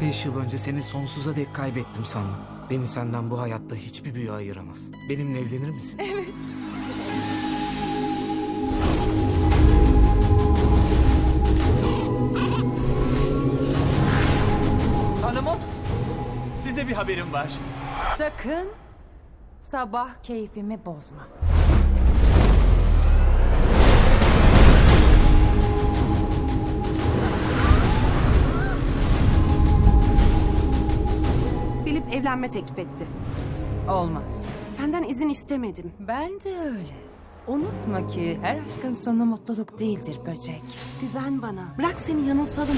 Beş yıl önce seni sonsuza dek kaybettim sandım. Beni senden bu hayatta hiçbir büyü ayıramaz. Benimle evlenir misin? Hanımım, size bir haberim var. Sakın sabah keyfimi bozma. Evlenme teklif etti. Olmaz. Senden izin istemedim. Ben de öyle. Unutma ki her aşkın sonu mutluluk değildir böcek. Güven bana. Bırak seni yanıltalım.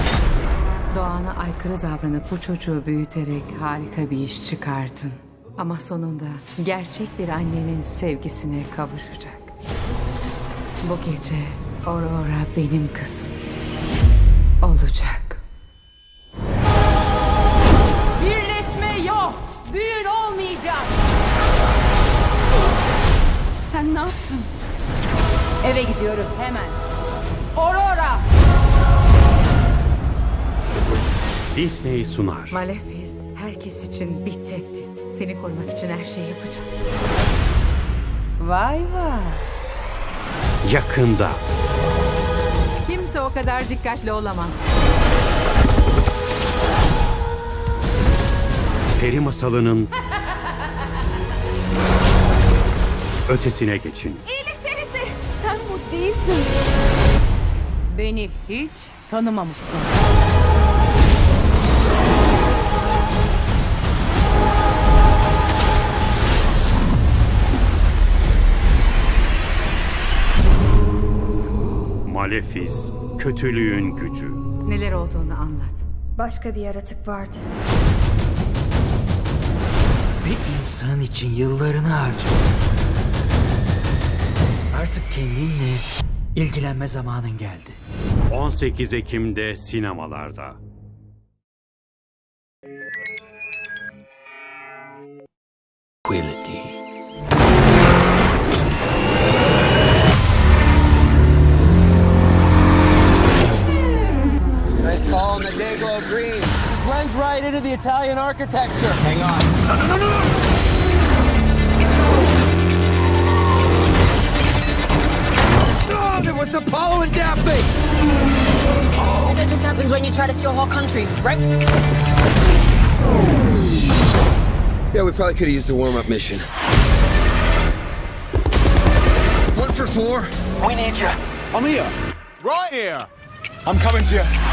Doğana aykırı davranıp bu çocuğu büyüterek harika bir iş çıkardın. Ama sonunda gerçek bir annenin sevgisine kavuşacak. Bu gece Aurora benim kızım. Olacak. Eve gidiyoruz hemen. Aurora! Disney sunar. Malefiz herkes için bir tehdit. Seni korumak için her şeyi yapacağız. Vay vay. Yakında. Kimse o kadar dikkatli olamaz. Peri masalının ötesine geçin. Bu değilsin. Beni hiç tanımamışsın. Malefiz, kötülüğün gücü. Neler olduğunu anlat. Başka bir yaratık vardı. Bir insan için yıllarını harcıyor. Artık kendinle ilgilenme zamanın geldi. 18 Ekim'de sinemalarda. Quality. Nice call on the Dayglow green. blends right into the Italian architecture. Hang on. Oh, there was Apollo and Daphne. Because this happens when you try to steal a whole country, right? Yeah, we probably could have used a warm-up mission. One for four. We need you. I'm here. Right here. I'm coming to you.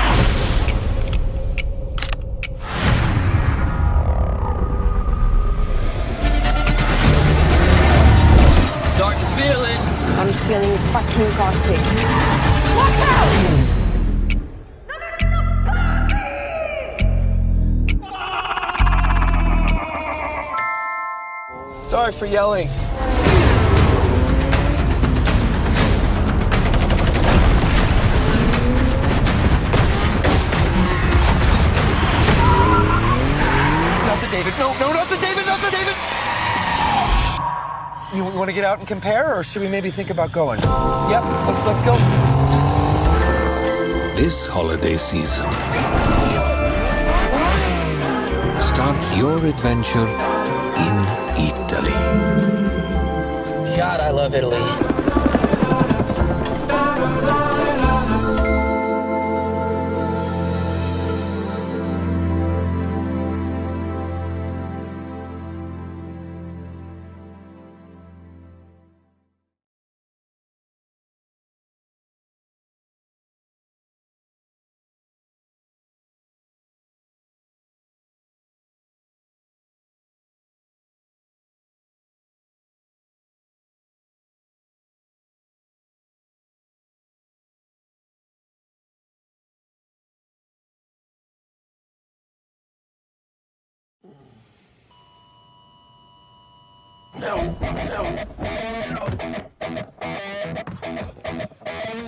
I'm feeling fucking carsick. Sorry for yelling. Want to get out and compare, or should we maybe think about going? Yep, let- let's go. This holiday season, start your adventure in Italy. God, I love Italy.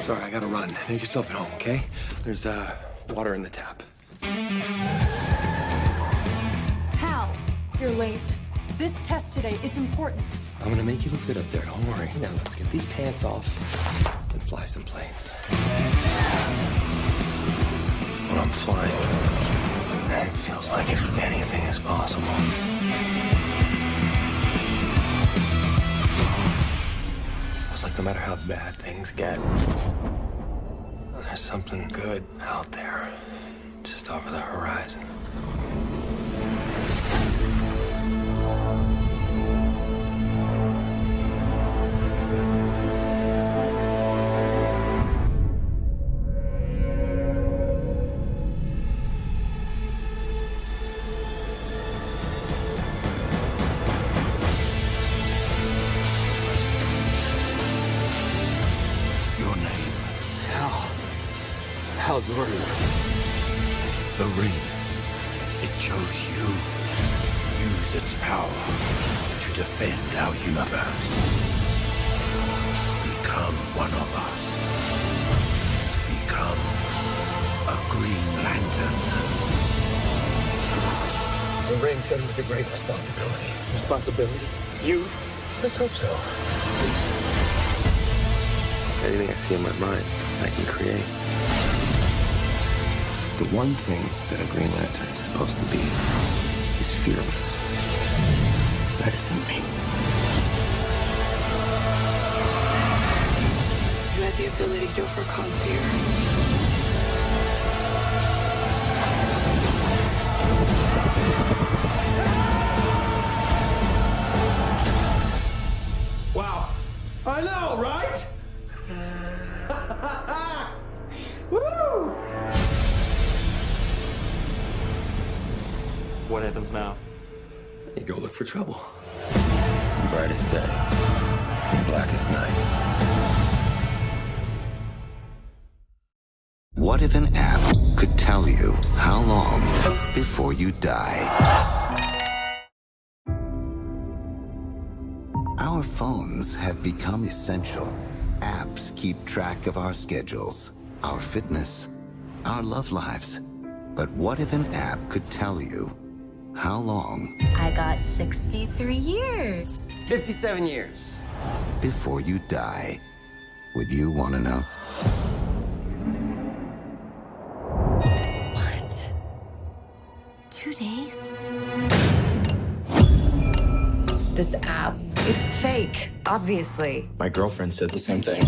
Sorry, I gotta run. Make yourself at home, okay? There's uh, water in the tap. Hal, you're late. This test today, it's important. I'm gonna make you look good up there. Don't worry. Now let's get these pants off and fly some planes. When I'm flying, it feels like anything is possible. No matter how bad things get, there's something good out there, just over the horizon. The ring. It chose you. Use its power to defend our universe. Become one of us. Become a Green Lantern. The ring said it was a great responsibility. Responsibility? You? Let's hope so. Anything I see in my mind, I can create. The one thing that a Green Lantern is supposed to be is fearless. That isn't me. You had the ability to overcome fear. What happens now? You go look for trouble. Brightest day, blackest night. What if an app could tell you how long before you die? Our phones have become essential. Apps keep track of our schedules, our fitness, our love lives. But what if an app could tell you how long I got 63 years. 57 years. before you die? Would you want to know? What? Two days? This app, it's fake, obviously. My girlfriend said the same thing.